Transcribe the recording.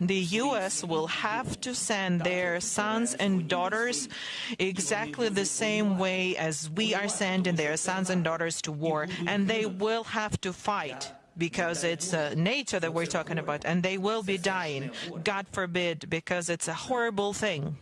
the U.S. will have to send their sons and daughters exactly the same way as we are sending their sons and daughters to war, and they will have to fight because it's uh, nature that we're talking about, and they will be dying. God forbid, because it's a horrible thing.